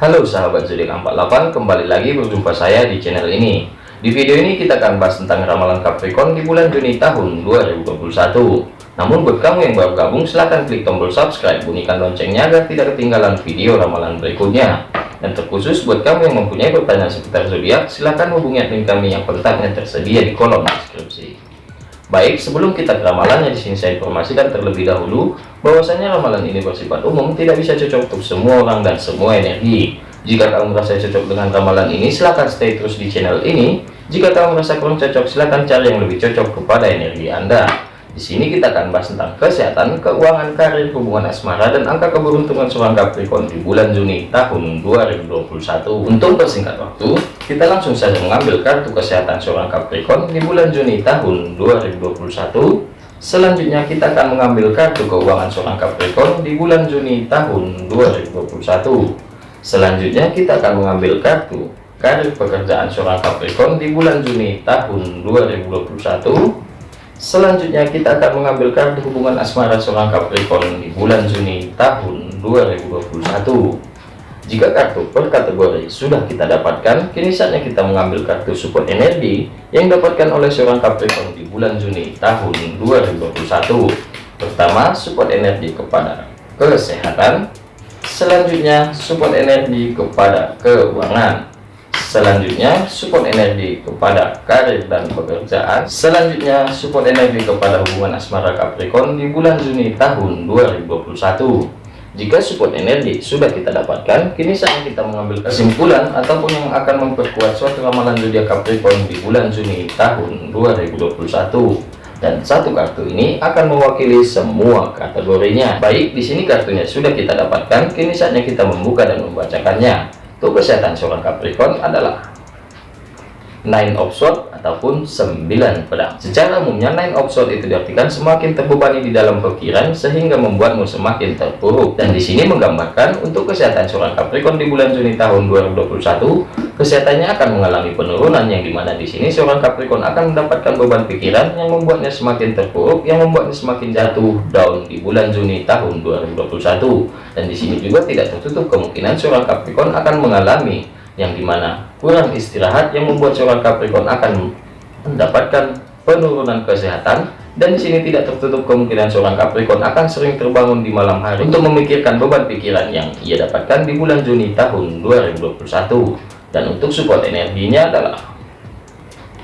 Halo sahabat zodiak 48 kembali lagi berjumpa saya di channel ini. Di video ini kita akan bahas tentang ramalan Capricorn di bulan Juni tahun 2021 namun buat kamu yang baru gabung silahkan klik tombol subscribe bunyikan loncengnya agar tidak ketinggalan video ramalan berikutnya. Dan terkhusus buat kamu yang mempunyai pertanyaan seputar zodiak silahkan hubungi admin kami yang kontaknya tersedia di kolom deskripsi Baik, sebelum kita ke ramalannya di sini saya informasikan terlebih dahulu bahwasanya ramalan ini bersifat umum, tidak bisa cocok untuk semua orang dan semua energi. Jika kamu merasa cocok dengan ramalan ini, silahkan stay terus di channel ini. Jika kamu merasa kurang cocok, silahkan cari yang lebih cocok kepada energi Anda. Di sini kita akan bahas tentang kesehatan, keuangan, karir, hubungan asmara, dan angka keberuntungan seorang Capricorn di bulan Juni tahun 2021. Untuk persingkat waktu, kita langsung saja mengambil kartu kesehatan seorang Capricorn di bulan Juni tahun 2021. Selanjutnya kita akan mengambil kartu keuangan seorang Capricorn di bulan Juni tahun 2021. Selanjutnya kita akan mengambil kartu karir pekerjaan seorang Capricorn di bulan Juni tahun 2021 Selanjutnya kita akan mengambil kartu hubungan asmara seorang Capricorn di bulan Juni tahun 2021. Jika kartu per kategori sudah kita dapatkan, kini saatnya kita mengambil kartu support energi yang dapatkan oleh seorang Capricorn di bulan Juni tahun 2021. Pertama, support energi kepada kesehatan. Selanjutnya, support energi kepada keuangan selanjutnya support energi kepada karir dan pekerjaan. Selanjutnya support energi kepada hubungan asmara Capricorn di bulan Juni tahun 2021 jika support energi sudah kita dapatkan kini saatnya kita mengambil kesimpulan ataupun yang akan memperkuat suatu ramalan zodiak Capricorn di bulan Juni tahun 2021 dan satu kartu ini akan mewakili semua kategorinya. Baik di sini kartunya sudah kita dapatkan kini saatnya kita membuka dan membacakannya untuk kesehatan seorang Capricorn adalah nine of sword ataupun sembilan pedang. Secara umumnya nine of sword itu diartikan semakin terbebani di dalam pikiran sehingga membuatmu semakin terpuruk. Dan di sini menggambarkan untuk kesehatan seorang Capricorn di bulan Juni tahun 2021 kesehatannya akan mengalami penurunan yang di mana di sini seorang Capricorn akan mendapatkan beban pikiran yang membuatnya semakin terpuruk yang membuatnya semakin jatuh down di bulan Juni tahun 2021 dan di sini juga tidak tertutup kemungkinan seorang Capricorn akan mengalami yang di mana kurang istirahat yang membuat seorang Capricorn akan mendapatkan penurunan kesehatan. Dan di sini tidak tertutup kemungkinan seorang Capricorn akan sering terbangun di malam hari untuk memikirkan beban pikiran yang ia dapatkan di bulan Juni tahun 2021 dan untuk support energinya adalah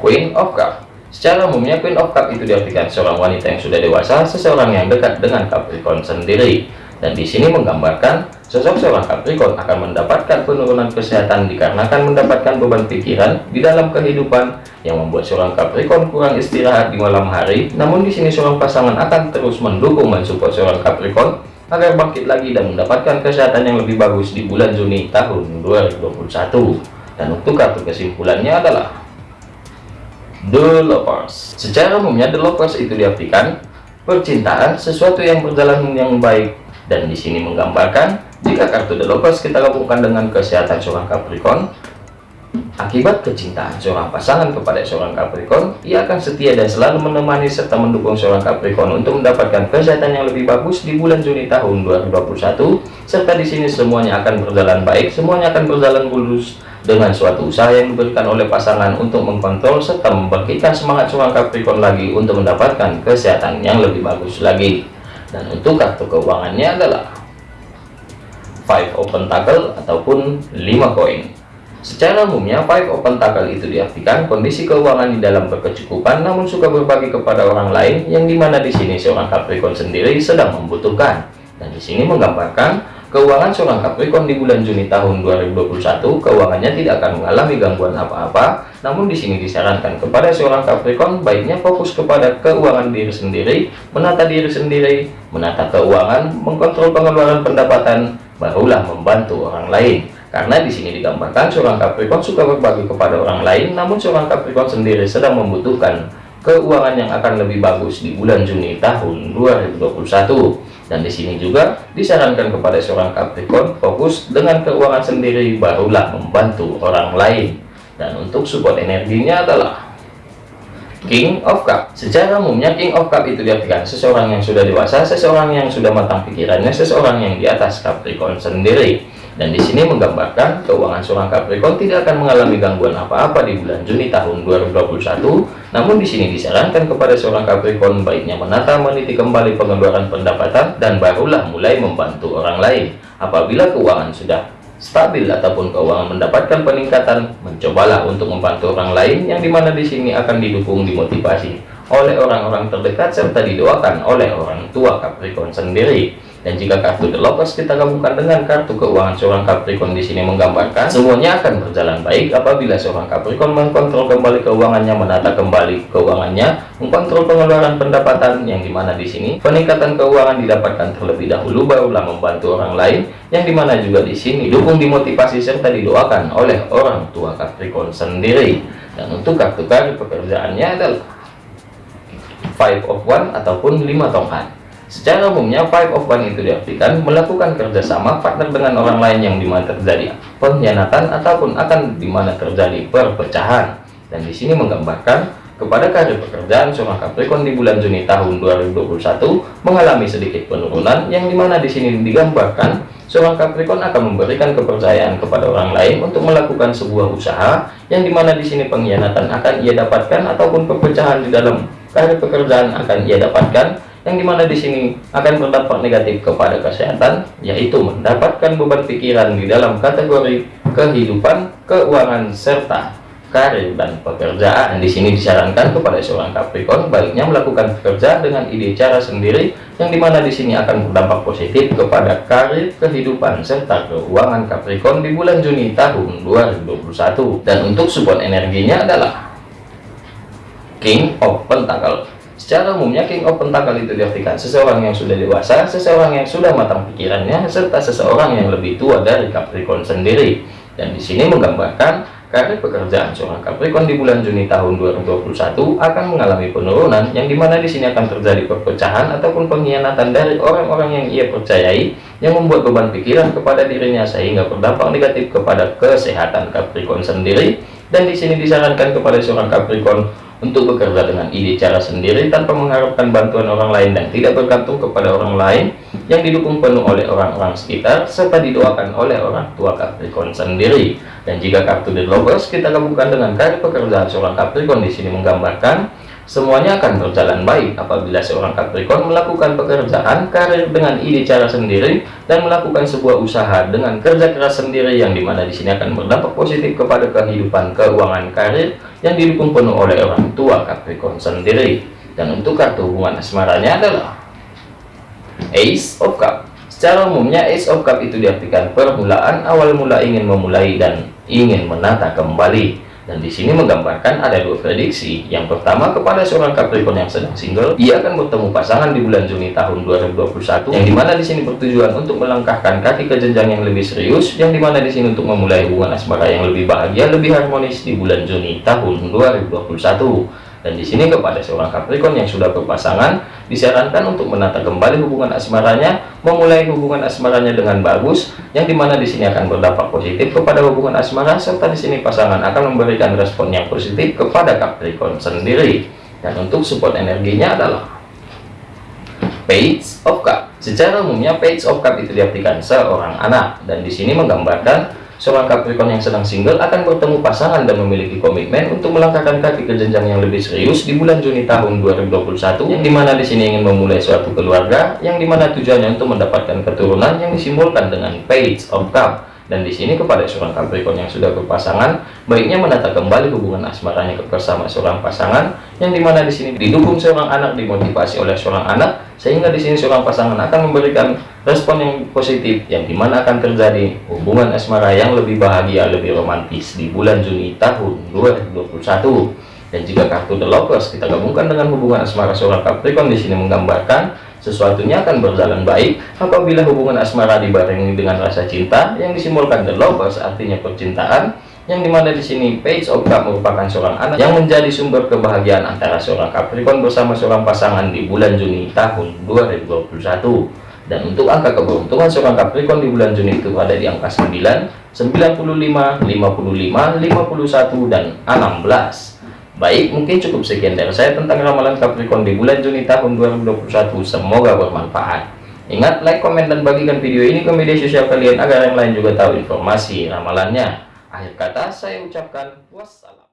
Queen of Cup. Secara umumnya Queen of Cup itu diartikan seorang wanita yang sudah dewasa seseorang yang dekat dengan Capricorn sendiri. Dan di sini menggambarkan sosok seorang Capricorn akan mendapatkan penurunan kesehatan dikarenakan mendapatkan beban pikiran di dalam kehidupan yang membuat seorang Capricorn kurang istirahat di malam hari. Namun di sini seorang pasangan akan terus mendukung mensupport seorang Capricorn agar bangkit lagi dan mendapatkan kesehatan yang lebih bagus di bulan Juni tahun 2021. Dan untuk kartu kesimpulannya adalah The Lovers. Secara umumnya The Lovers itu diartikan percintaan sesuatu yang berjalan yang baik dan di sini menggambarkan jika kartu The Lovers kita gabungkan dengan kesehatan seorang Capricorn akibat kecintaan seorang pasangan kepada seorang Capricorn ia akan setia dan selalu menemani serta mendukung seorang Capricorn untuk mendapatkan kesehatan yang lebih bagus di bulan Juni tahun 2021 serta di sini semuanya akan berjalan baik semuanya akan berjalan mulus dengan suatu usaha yang diberikan oleh pasangan untuk mengkontrol serta membangkitkan semangat seorang Capricorn lagi untuk mendapatkan kesehatan yang lebih bagus lagi. Dan untuk kartu keuangannya adalah five open tackle ataupun 5 koin secara umumnya five open tackle itu diartikan kondisi keuangan di dalam berkecukupan namun suka berbagi kepada orang lain yang di mana di sini seorang Capricorn sendiri sedang membutuhkan dan di sini menggambarkan Keuangan seorang Capricorn di bulan Juni tahun 2021 keuangannya tidak akan mengalami gangguan apa-apa. Namun di sini disarankan kepada seorang Capricorn baiknya fokus kepada keuangan diri sendiri, menata diri sendiri, menata keuangan, mengkontrol pengeluaran pendapatan, barulah membantu orang lain. Karena di sini digambarkan seorang Capricorn suka berbagi kepada orang lain, namun seorang Capricorn sendiri sedang membutuhkan keuangan yang akan lebih bagus di bulan Juni tahun 2021 dan di sini juga disarankan kepada seorang Capricorn fokus dengan keuangan sendiri barulah membantu orang lain dan untuk support energinya adalah King of Cup. Secara umumnya King of Cup itu diartikan seseorang yang sudah dewasa seseorang yang sudah matang pikirannya seseorang yang di atas Capricorn sendiri. Dan di sini menggambarkan keuangan seorang Capricorn tidak akan mengalami gangguan apa-apa di bulan Juni tahun 2021 namun di sini disarankan kepada seorang Capricorn baiknya menata meniti kembali pengeluaran pendapatan dan barulah mulai membantu orang lain. Apabila keuangan sudah stabil ataupun keuangan mendapatkan peningkatan mencobalah untuk membantu orang lain yang di mana di sini akan didukung dimotivasi oleh orang-orang terdekat serta didoakan oleh orang tua Capricorn sendiri dan jika kartu The Lovers kita gabungkan dengan kartu keuangan seorang Capricorn di sini menggambarkan semuanya akan berjalan baik apabila seorang Capricorn mengkontrol kembali keuangannya, menata kembali keuangannya, mengkontrol pengeluaran pendapatan yang di mana di sini peningkatan keuangan didapatkan terlebih dahulu barulah membantu orang lain yang di mana juga di sini dukung dimotivasi serta didoakan oleh orang tua Capricorn sendiri. Dan untuk kartu kartu pekerjaannya adalah Five of One ataupun lima tongkat. Secara umumnya, five of one itu diartikan melakukan kerjasama partner dengan orang lain yang di mana terjadi pengkhianatan ataupun akan di mana terjadi perpecahan. Dan di sini menggambarkan kepada karir pekerjaan seorang Capricorn di bulan Juni tahun 2021 mengalami sedikit penurunan yang di mana di sini digambarkan seorang Capricorn akan memberikan kepercayaan kepada orang lain untuk melakukan sebuah usaha yang di mana di sini pengkhianatan akan ia dapatkan ataupun perpecahan di dalam karir pekerjaan akan ia dapatkan yang di mana di sini akan berdampak negatif kepada kesehatan yaitu mendapatkan beban pikiran di dalam kategori kehidupan keuangan serta karir dan pekerjaan. Di sini disarankan kepada seorang Capricorn baiknya melakukan pekerjaan dengan ide cara sendiri yang di mana di sini akan berdampak positif kepada karir kehidupan serta keuangan Capricorn di bulan Juni tahun 2021 dan untuk support energinya adalah King of Pentacle Secara umumnya King of Pentacle itu diartikan seseorang yang sudah dewasa, seseorang yang sudah matang pikirannya, serta seseorang yang lebih tua dari Capricorn sendiri. Dan di sini menggambarkan karir pekerjaan seorang Capricorn di bulan Juni tahun 2021 akan mengalami penurunan yang di mana di sini akan terjadi perpecahan ataupun pengkhianatan dari orang-orang yang ia percayai yang membuat beban pikiran kepada dirinya sehingga berdampak negatif kepada kesehatan Capricorn sendiri dan di sini disarankan kepada seorang Capricorn untuk bekerja dengan ide cara sendiri tanpa mengharapkan bantuan orang lain dan tidak bergantung kepada orang lain yang didukung penuh oleh orang-orang sekitar serta didoakan oleh orang tua Capricorn sendiri. Dan jika kartu The Lovers kita gabungkan dengan kartu pekerjaan seorang Capricorn di sini menggambarkan Semuanya akan berjalan baik apabila seorang Capricorn melakukan pekerjaan karir dengan ide cara sendiri dan melakukan sebuah usaha dengan kerja keras sendiri yang di mana di sini akan berdampak positif kepada kehidupan keuangan karir yang didukung penuh oleh orang tua Capricorn sendiri. Dan untuk kartu hubungan asmaranya adalah Ace of Cup. Secara umumnya Ace of Cup itu diartikan permulaan awal mula ingin memulai dan ingin menata kembali dan di sini menggambarkan ada dua prediksi. Yang pertama kepada seorang Capricorn yang sedang single, ia akan bertemu pasangan di bulan Juni tahun 2021, yang di mana di sini bertujuan untuk melangkahkan kaki ke jenjang yang lebih serius, yang di mana di sini untuk memulai hubungan asmara yang lebih bahagia, lebih harmonis di bulan Juni tahun 2021 dan di sini kepada seorang Capricorn yang sudah berpasangan disarankan untuk menata kembali hubungan asmaranya memulai hubungan asmaranya dengan bagus yang di mana di sini akan berdampak positif kepada hubungan asmara serta di sini pasangan akan memberikan respon yang positif kepada Capricorn sendiri. Dan untuk support energinya adalah Page of Cup. Secara umumnya Page of Cup itu diartikan seorang anak. Dan di sini menggambarkan Seorang Capricorn yang sedang single akan bertemu pasangan dan memiliki komitmen untuk melangkahkan kaki ke jenjang yang lebih serius di bulan Juni tahun 2021 yang di mana di sini ingin memulai suatu keluarga yang di mana tujuannya untuk mendapatkan keturunan yang disimbolkan dengan Page of Cup. Dan di sini kepada seorang Capricorn yang sudah berpasangan, baiknya menata kembali hubungan asmaranya bersama seorang pasangan, yang di mana di sini didukung seorang anak dimotivasi oleh seorang anak, sehingga di sini seorang pasangan akan memberikan respon yang positif, yang di mana akan terjadi hubungan asmara yang lebih bahagia, lebih romantis di bulan Juni tahun 2021. Dan jika kartu The Lovers kita gabungkan dengan hubungan asmara seorang Capricorn di sini menggambarkan sesuatunya akan berjalan baik apabila hubungan asmara dibarengi dengan rasa cinta yang disimbolkan the lovers artinya percintaan yang di mana di sini page of cup merupakan seorang anak yang menjadi sumber kebahagiaan antara seorang Capricorn bersama seorang pasangan di bulan Juni tahun 2021 dan untuk angka keberuntungan seorang Capricorn di bulan Juni itu ada di angka 9 95 55 51 dan 16 Baik, mungkin cukup sekian dari saya tentang ramalan Capricorn di bulan Juni tahun 2021. Semoga bermanfaat. Ingat like, komen, dan bagikan video ini ke media sosial kalian agar yang lain juga tahu informasi ramalannya. Akhir kata saya ucapkan wassalam.